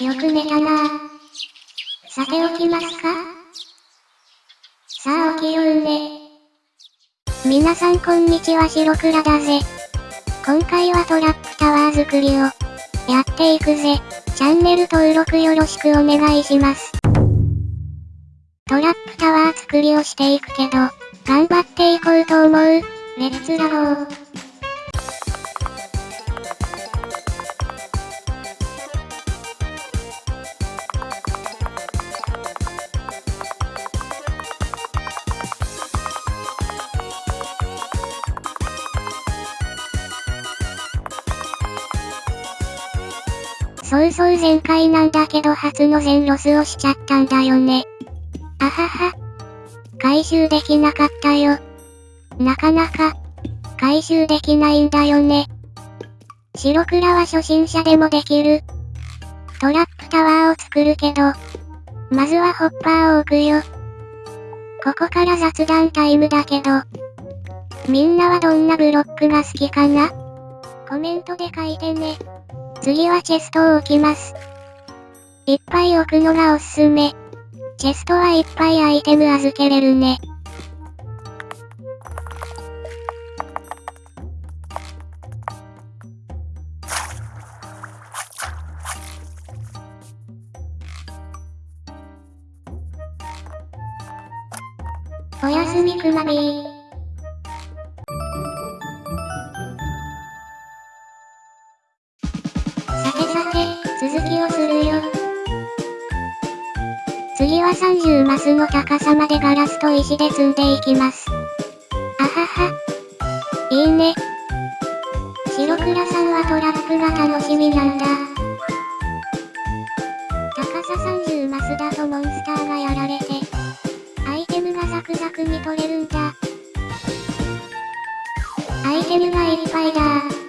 よく寝たなさて起きますかさあ起きようね。皆さんこんにちは白倉だぜ。今回はトラップタワー作りをやっていくぜ。チャンネル登録よろしくお願いします。トラップタワー作りをしていくけど、頑張っていこうと思う。レッツラゴー。そうそう前回なんだけど初の全ロスをしちゃったんだよね。あはは。回収できなかったよ。なかなか、回収できないんだよね。白倉は初心者でもできる。トラップタワーを作るけど、まずはホッパーを置くよ。ここから雑談タイムだけど、みんなはどんなブロックが好きかな？コメントで書いてね。次はチェストを置きます。いっぱい置くのがおすすめ。チェストはいっぱいアイテム預けれるね。おやすみくまビー。30マスの高さまでガラスと石で積んでいきます。あはは。いいね。白倉さんはトラップが楽しみなんだ。高さ30マスだとモンスターがやられて、アイテムがザクザクに取れるんだ。アイテムがいっぱいだ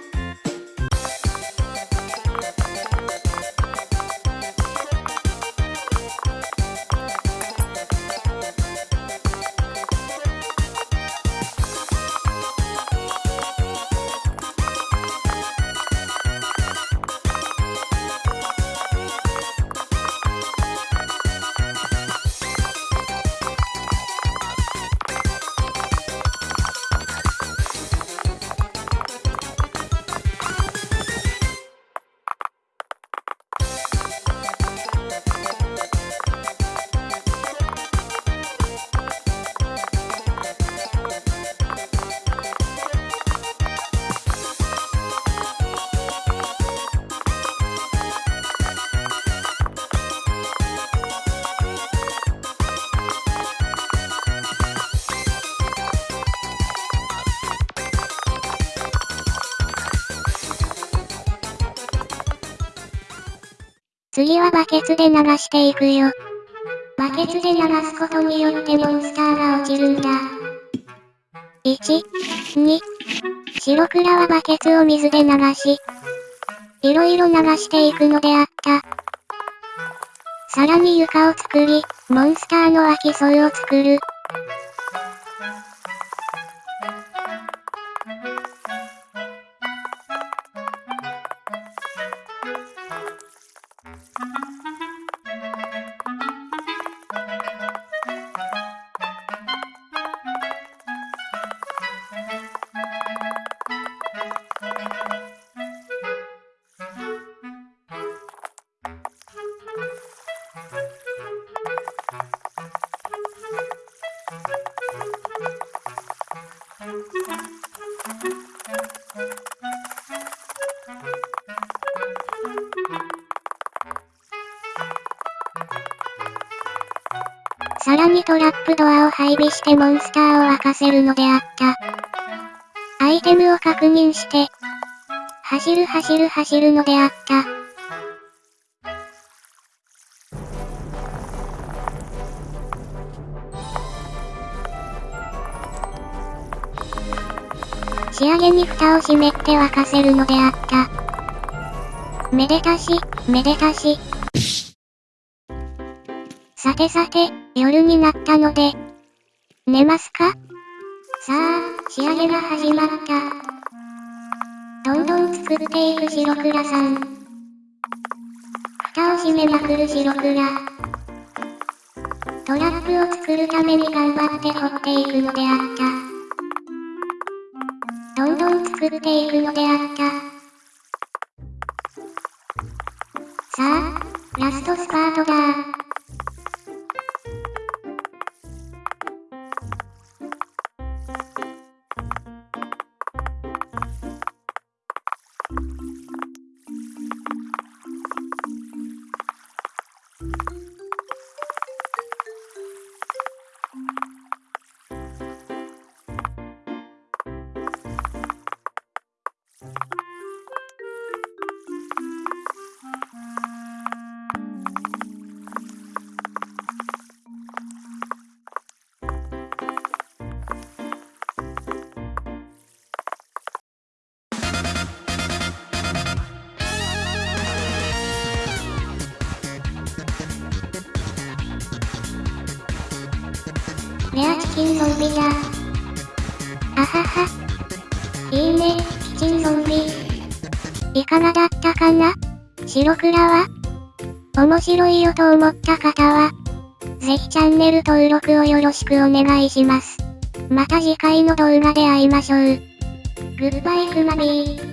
次はバケツで流していくよ。バケツで流すことによってモンスターが落ちるんだ。1、2、白倉はバケツを水で流し、いろいろ流していくのであった。さらに床を作り、モンスターの湧き添いを作る。さらにトラップドアを配備してモンスターを沸かせるのであった。アイテムを確認して、走る走る走るのであった。仕上げに蓋を閉めて沸かせるのであった。めでたし、めでたし。さてさて、夜になったので、寝ますか？さあ、仕上げが始まった。どんどん作っていく白倉さん。蓋をしめまくる白倉。トラップを作るために頑張って掘っていくのであった。どんどん作っていくのであった。さあ、ラストスパートだレアチキンゾンビだ。あはは。いいね、チキンゾンビ。いかがだったかな？白倉は？面白いよと思った方は、ぜひチャンネル登録をよろしくお願いします。また次回の動画で会いましょう。グッバイクマビー。